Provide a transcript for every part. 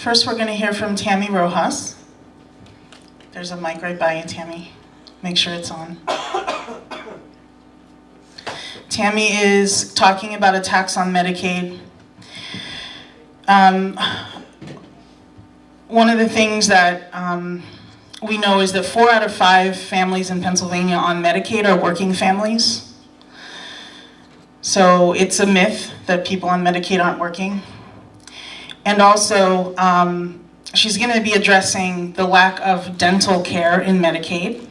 First, we're going to hear from Tammy Rojas. There's a mic right by you, Tammy. Make sure it's on. Tammy is talking about a tax on Medicaid. Um, one of the things that um, we know is that four out of five families in Pennsylvania on Medicaid are working families. So it's a myth that people on Medicaid aren't working. And also, um, she's going to be addressing the lack of dental care in Medicaid,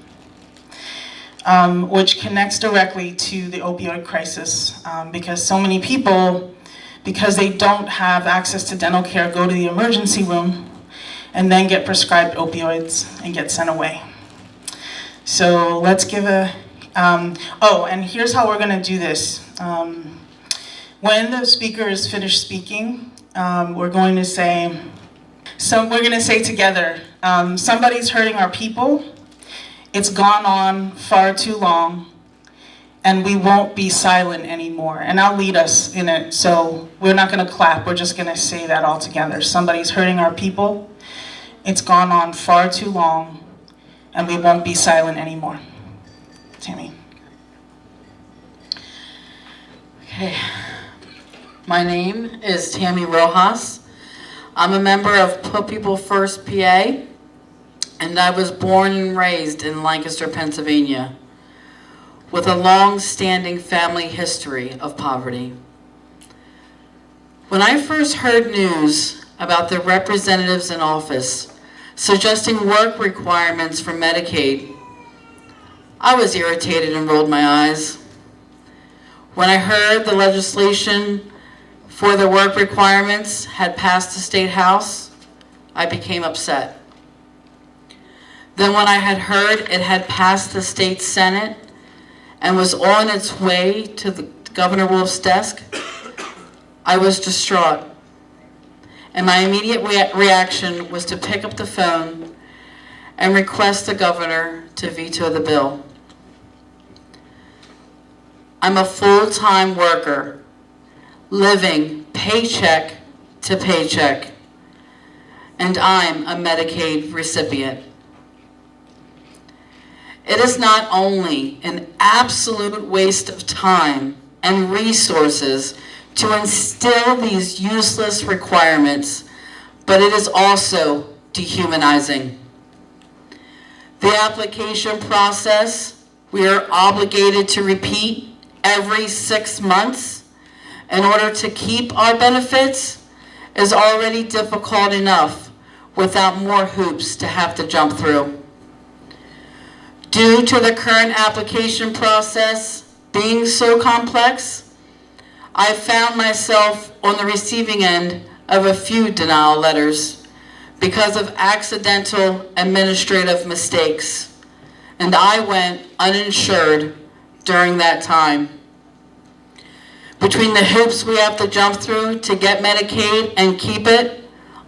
um, which connects directly to the opioid crisis um, because so many people, because they don't have access to dental care, go to the emergency room and then get prescribed opioids and get sent away. So let's give a, um, oh, and here's how we're going to do this. Um, when the speaker is finished speaking, um, we're going to say, so we're going to say together, um, somebody's hurting our people, it's gone on far too long, and we won't be silent anymore. And I'll lead us in it, so we're not going to clap, we're just going to say that all together. Somebody's hurting our people, it's gone on far too long, and we won't be silent anymore. Tammy. Okay. My name is Tammy Rojas. I'm a member of Put People First PA, and I was born and raised in Lancaster, Pennsylvania, with a long-standing family history of poverty. When I first heard news about the representatives in office suggesting work requirements for Medicaid, I was irritated and rolled my eyes. When I heard the legislation for the work requirements had passed the State House, I became upset. Then when I had heard it had passed the State Senate and was on its way to the Governor Wolf's desk, I was distraught. And my immediate rea reaction was to pick up the phone and request the governor to veto the bill. I'm a full-time worker, living paycheck to paycheck, and I'm a Medicaid recipient. It is not only an absolute waste of time and resources to instill these useless requirements, but it is also dehumanizing. The application process we are obligated to repeat every six months in order to keep our benefits is already difficult enough without more hoops to have to jump through. Due to the current application process being so complex, I found myself on the receiving end of a few denial letters because of accidental administrative mistakes, and I went uninsured during that time. Between the hoops we have to jump through to get Medicaid and keep it,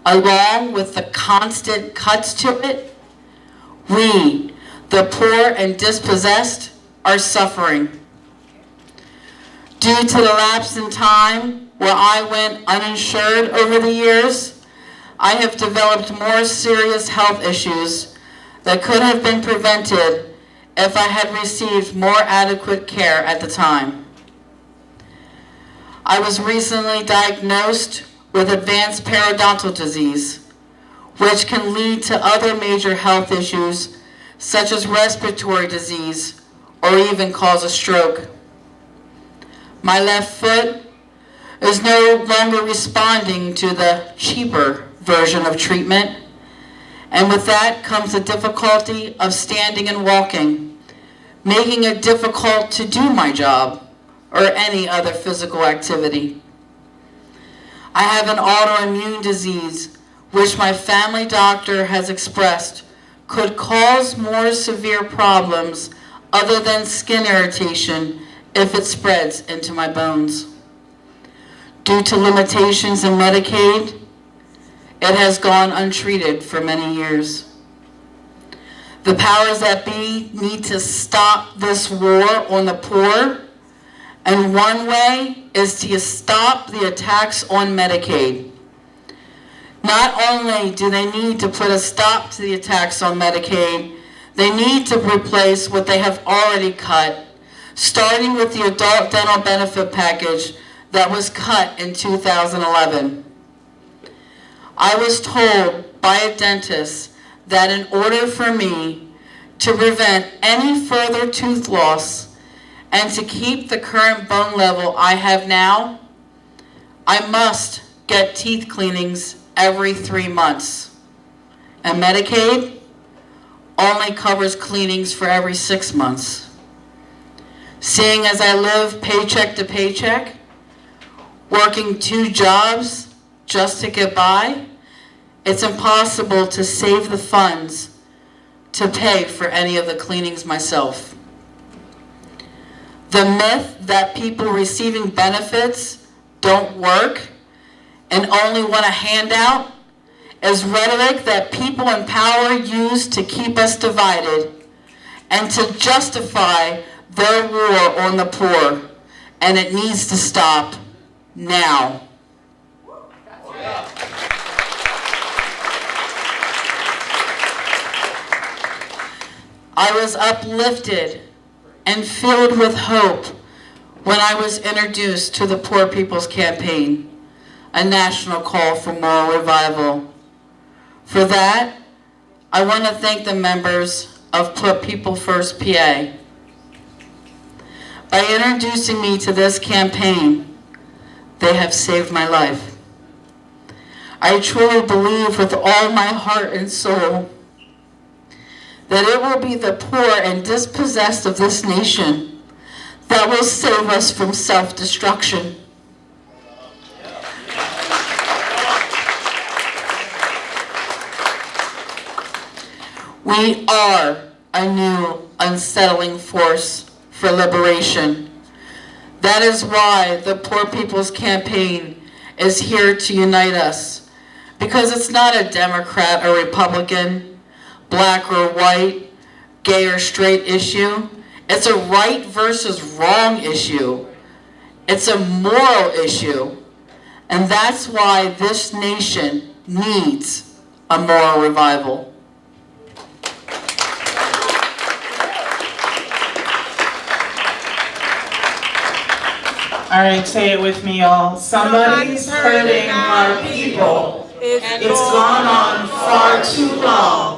along with the constant cuts to it, we, the poor and dispossessed, are suffering. Due to the lapse in time where I went uninsured over the years, I have developed more serious health issues that could have been prevented if I had received more adequate care at the time. I was recently diagnosed with advanced periodontal disease, which can lead to other major health issues such as respiratory disease or even cause a stroke. My left foot is no longer responding to the cheaper version of treatment and with that comes the difficulty of standing and walking, making it difficult to do my job or any other physical activity. I have an autoimmune disease which my family doctor has expressed could cause more severe problems other than skin irritation if it spreads into my bones. Due to limitations in Medicaid, it has gone untreated for many years. The powers that be need to stop this war on the poor, and one way is to stop the attacks on Medicaid. Not only do they need to put a stop to the attacks on Medicaid, they need to replace what they have already cut, starting with the adult dental benefit package that was cut in 2011. I was told by a dentist that in order for me to prevent any further tooth loss and to keep the current bone level I have now, I must get teeth cleanings every three months. And Medicaid only covers cleanings for every six months. Seeing as I live paycheck to paycheck, working two jobs just to get by, it's impossible to save the funds to pay for any of the cleanings myself. The myth that people receiving benefits don't work and only want a handout is rhetoric that people in power use to keep us divided and to justify their war on the poor. And it needs to stop now. I was uplifted and filled with hope when I was introduced to the Poor People's Campaign, a national call for moral revival. For that, I want to thank the members of Put People First PA. By introducing me to this campaign, they have saved my life. I truly believe with all my heart and soul that it will be the poor and dispossessed of this nation that will save us from self-destruction. We are a new unsettling force for liberation. That is why the Poor People's Campaign is here to unite us. Because it's not a Democrat or Republican, black or white, gay or straight issue. It's a right versus wrong issue. It's a moral issue. And that's why this nation needs a moral revival. All right, say it with me, y'all. Somebody's hurting our people. It's gone on far too long,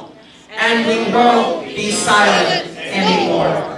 and we won't be silent anymore.